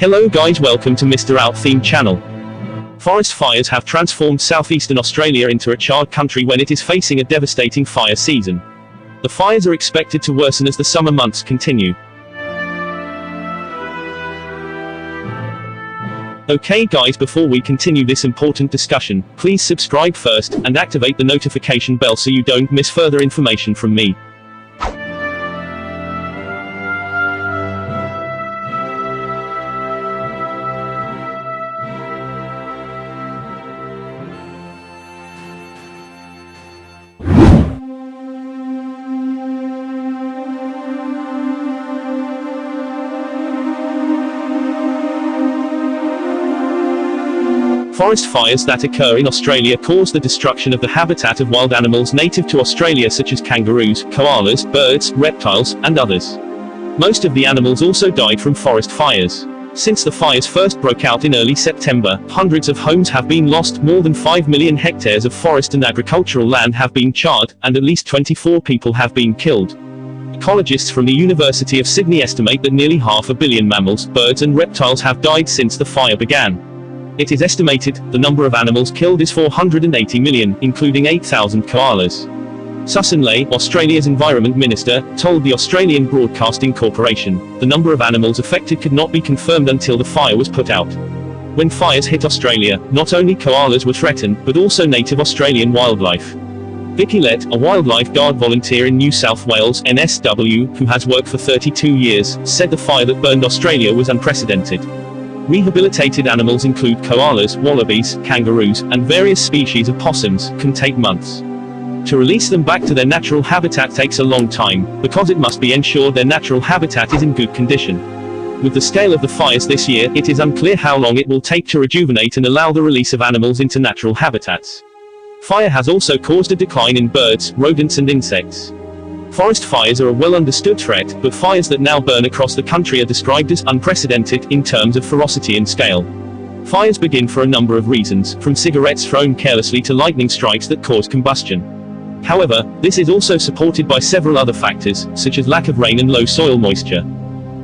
Hello guys welcome to Mr. Out Theme channel. Forest fires have transformed southeastern Australia into a charred country when it is facing a devastating fire season. The fires are expected to worsen as the summer months continue. Okay guys before we continue this important discussion, please subscribe first, and activate the notification bell so you don't miss further information from me. Forest fires that occur in Australia cause the destruction of the habitat of wild animals native to Australia such as kangaroos, koalas, birds, reptiles, and others. Most of the animals also died from forest fires. Since the fires first broke out in early September, hundreds of homes have been lost, more than 5 million hectares of forest and agricultural land have been charred, and at least 24 people have been killed. Ecologists from the University of Sydney estimate that nearly half a billion mammals, birds and reptiles have died since the fire began. It is estimated, the number of animals killed is 480 million, including 8,000 koalas. Sussan Ley, Australia's Environment Minister, told the Australian Broadcasting Corporation, the number of animals affected could not be confirmed until the fire was put out. When fires hit Australia, not only koalas were threatened, but also native Australian wildlife. Vicky Lett, a wildlife guard volunteer in New South Wales, NSW, who has worked for 32 years, said the fire that burned Australia was unprecedented. Rehabilitated animals include koalas, wallabies, kangaroos, and various species of possums, can take months. To release them back to their natural habitat takes a long time, because it must be ensured their natural habitat is in good condition. With the scale of the fires this year, it is unclear how long it will take to rejuvenate and allow the release of animals into natural habitats. Fire has also caused a decline in birds, rodents and insects. Forest fires are a well-understood threat, but fires that now burn across the country are described as unprecedented in terms of ferocity and scale. Fires begin for a number of reasons, from cigarettes thrown carelessly to lightning strikes that cause combustion. However, this is also supported by several other factors, such as lack of rain and low soil moisture.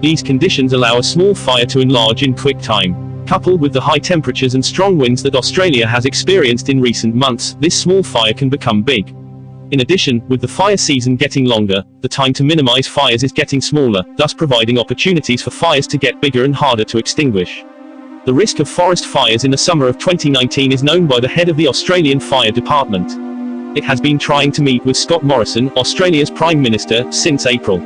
These conditions allow a small fire to enlarge in quick time. Coupled with the high temperatures and strong winds that Australia has experienced in recent months, this small fire can become big. In addition, with the fire season getting longer, the time to minimize fires is getting smaller, thus providing opportunities for fires to get bigger and harder to extinguish. The risk of forest fires in the summer of 2019 is known by the head of the Australian Fire Department. It has been trying to meet with Scott Morrison, Australia's Prime Minister, since April.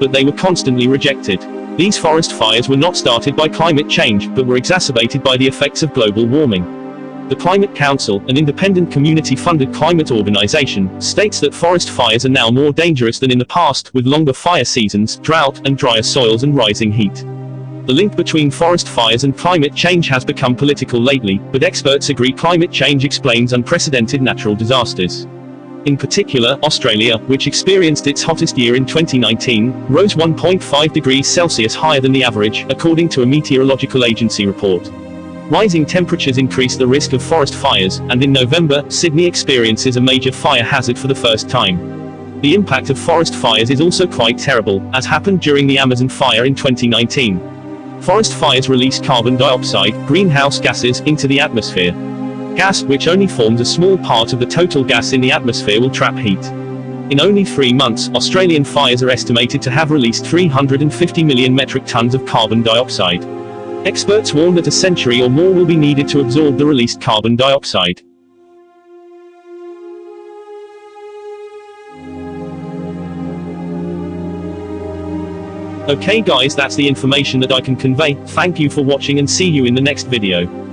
But they were constantly rejected. These forest fires were not started by climate change, but were exacerbated by the effects of global warming. The Climate Council, an independent community-funded climate organization, states that forest fires are now more dangerous than in the past, with longer fire seasons, drought, and drier soils and rising heat. The link between forest fires and climate change has become political lately, but experts agree climate change explains unprecedented natural disasters. In particular, Australia, which experienced its hottest year in 2019, rose 1.5 degrees Celsius higher than the average, according to a meteorological agency report. Rising temperatures increase the risk of forest fires, and in November, Sydney experiences a major fire hazard for the first time. The impact of forest fires is also quite terrible, as happened during the Amazon fire in 2019. Forest fires release carbon dioxide, greenhouse gases, into the atmosphere. Gas, which only forms a small part of the total gas in the atmosphere will trap heat. In only three months, Australian fires are estimated to have released 350 million metric tons of carbon dioxide. Experts warn that a century or more will be needed to absorb the released carbon dioxide. Okay guys that's the information that I can convey, thank you for watching and see you in the next video.